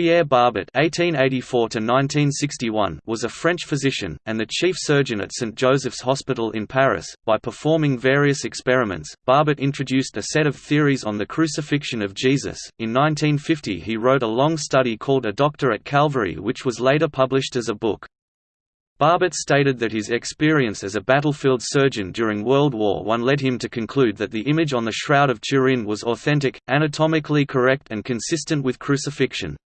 Pierre Barbet was a French physician and the chief surgeon at St Joseph's Hospital in Paris. By performing various experiments, Barbet introduced a set of theories on the crucifixion of Jesus. In 1950, he wrote a long study called A Doctor at Calvary, which was later published as a book. Barbet stated that his experience as a battlefield surgeon during World War I led him to conclude that the image on the Shroud of Turin was authentic, anatomically correct and consistent with crucifixion.